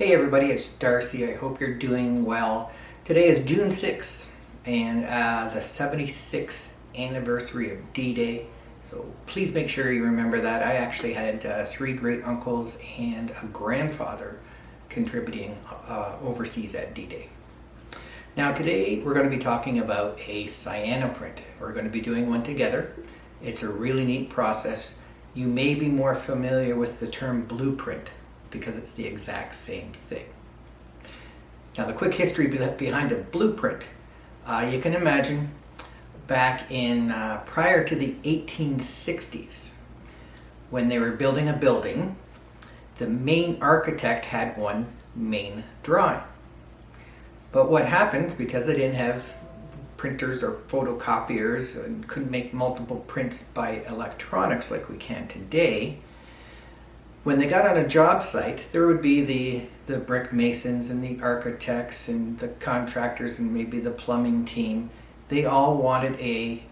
Hey everybody, it's Darcy. I hope you're doing well. Today is June 6th and uh, the 76th anniversary of D-Day. So please make sure you remember that. I actually had uh, three great uncles and a grandfather contributing uh, overseas at D-Day. Now today we're going to be talking about a cyanoprint. We're going to be doing one together. It's a really neat process. You may be more familiar with the term blueprint because it's the exact same thing. Now the quick history behind a blueprint. Uh, you can imagine back in uh, prior to the 1860s when they were building a building the main architect had one main drawing but what happens because they didn't have printers or photocopiers and couldn't make multiple prints by electronics like we can today when they got on a job site, there would be the, the brick masons and the architects and the contractors and maybe the plumbing team. They all wanted a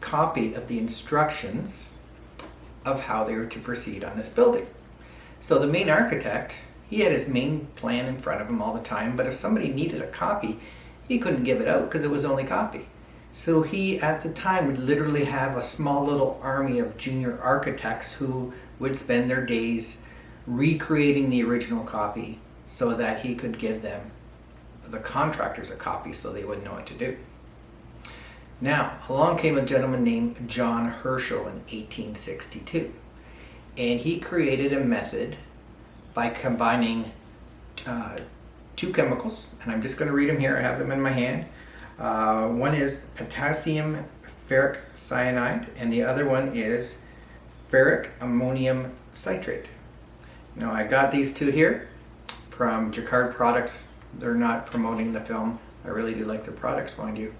copy of the instructions of how they were to proceed on this building. So the main architect, he had his main plan in front of him all the time, but if somebody needed a copy, he couldn't give it out because it was only copy. So he, at the time, would literally have a small little army of junior architects who would spend their days recreating the original copy so that he could give them, the contractors, a copy so they would know what to do. Now, along came a gentleman named John Herschel in 1862, and he created a method by combining uh, two chemicals, and I'm just going to read them here, I have them in my hand. Uh, one is potassium ferric cyanide, and the other one is ferric ammonium citrate. Now I got these two here from Jacquard Products. They're not promoting the film. I really do like their products, mind you.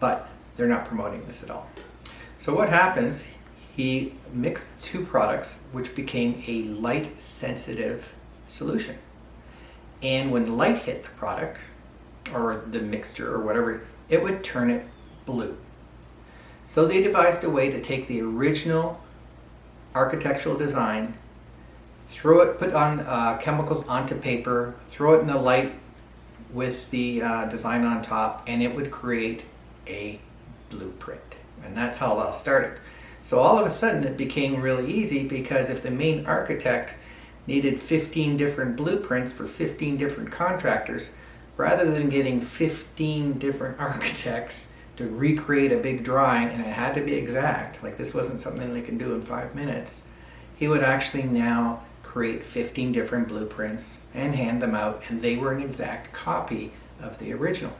But they're not promoting this at all. So what happens, he mixed two products which became a light sensitive solution. And when light hit the product, or the mixture or whatever, it would turn it blue. So they devised a way to take the original architectural design, throw it, put on uh, chemicals onto paper, throw it in the light with the uh, design on top, and it would create a blueprint. And that's how it all started. So all of a sudden it became really easy because if the main architect needed 15 different blueprints for 15 different contractors, rather than getting 15 different architects to recreate a big drawing and it had to be exact, like this wasn't something they can do in five minutes, he would actually now create 15 different blueprints and hand them out and they were an exact copy of the original.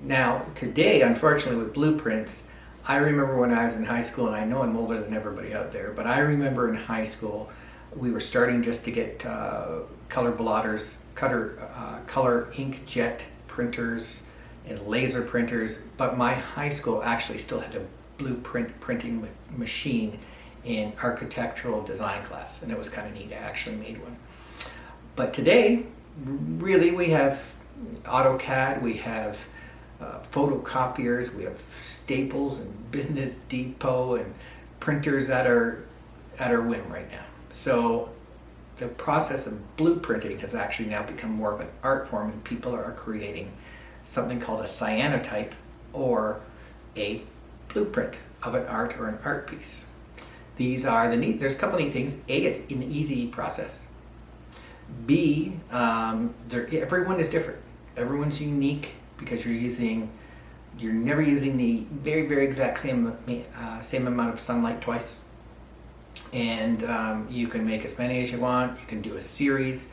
Now today, unfortunately with blueprints, I remember when I was in high school, and I know I'm older than everybody out there, but I remember in high school, we were starting just to get uh, color plotters color, uh, color inkjet printers and laser printers, but my high school actually still had a blueprint printing machine in architectural design class, and it was kind of neat. I actually made one. But today, really, we have AutoCAD, we have uh, photocopiers, we have Staples and Business Depot and printers at our at our whim right now. So the process of blueprinting has actually now become more of an art form and people are creating something called a cyanotype or a blueprint of an art or an art piece. These are the neat, there's a couple neat things. A, it's an easy process. B, um, everyone is different. Everyone's unique because you're using, you're never using the very, very exact same, uh, same amount of sunlight twice and um, you can make as many as you want. You can do a series.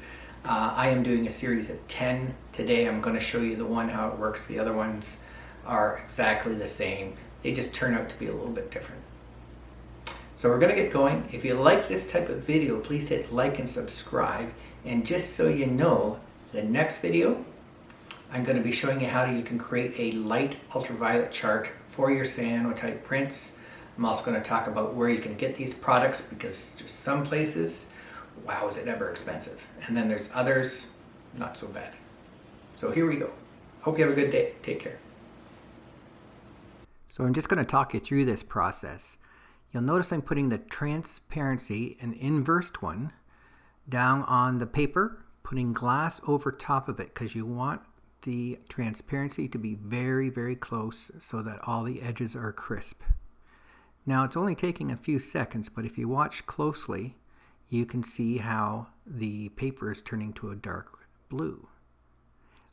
Uh, I am doing a series of 10 today. I'm going to show you the one how it works. The other ones are exactly the same. They just turn out to be a little bit different. So we're going to get going. If you like this type of video, please hit like and subscribe. And just so you know, the next video, I'm going to be showing you how you can create a light ultraviolet chart for your cyanotype prints. I'm also going to talk about where you can get these products because there's some places, wow, is it ever expensive. And then there's others, not so bad. So here we go. Hope you have a good day. Take care. So I'm just going to talk you through this process. You'll notice I'm putting the transparency, an inversed one, down on the paper, putting glass over top of it because you want the transparency to be very, very close so that all the edges are crisp. Now it's only taking a few seconds, but if you watch closely, you can see how the paper is turning to a dark blue.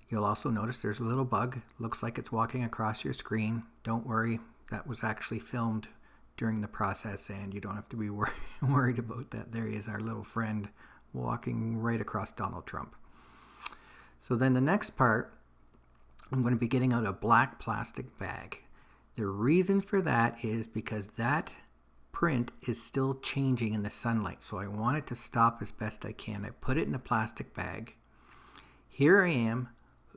You'll also notice there's a little bug. Looks like it's walking across your screen. Don't worry, that was actually filmed during the process and you don't have to be wor worried about that. There he is, our little friend walking right across Donald Trump. So then the next part, I'm going to be getting out a black plastic bag. The reason for that is because that print is still changing in the sunlight. So I want it to stop as best I can. I put it in a plastic bag. Here I am.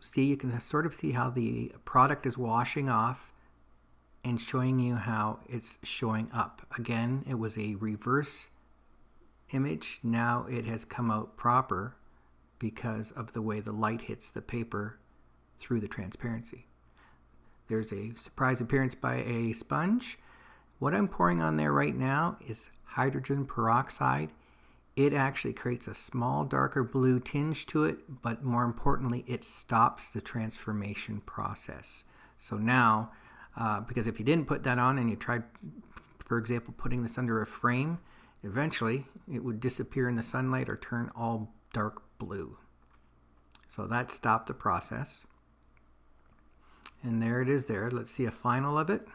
See, you can sort of see how the product is washing off and showing you how it's showing up. Again, it was a reverse image. Now it has come out proper because of the way the light hits the paper through the transparency. There's a surprise appearance by a sponge. What I'm pouring on there right now is hydrogen peroxide. It actually creates a small darker blue tinge to it, but more importantly, it stops the transformation process. So now uh, because if you didn't put that on and you tried, for example, putting this under a frame, eventually it would disappear in the sunlight or turn all dark blue. So that stopped the process. And there it is there. Let's see a final of it.